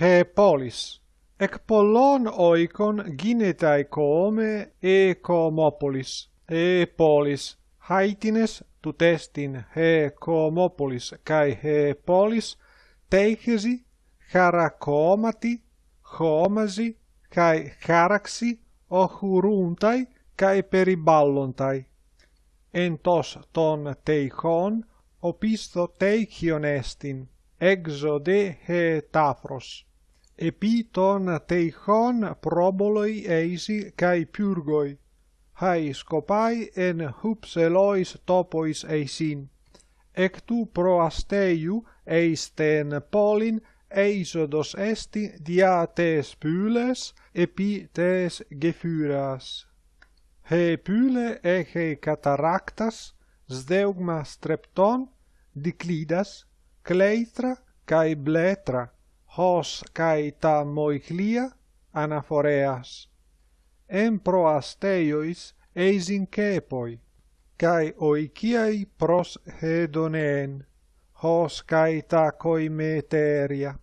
he polis ec pollon oikon ginetai come e comopolis e polis haitines tutestin he comopolis kai he polis teichesi χαρακόματη, homasi kai charaxi οχουρούνται καί περιβάλλονται. Εν τος των τείχων, οπίσθο τείχιον έστιν exode hetaphros. Epiton teichon proboloi eisi cae pyrgoi, hai scopai en hupselois topois eisin. Ectu proasteiu eisten polin eisodos esti dia tes pyles epi tes gefyras. He pyle eche cataractas, sdeugma strepton, diclidas, cleitra kai bletra, hos cae ta moiclia anaphoreas. Em proasteiois eis incepoi, cae oiciai pros hedoneen, hos cae ta coimeteria.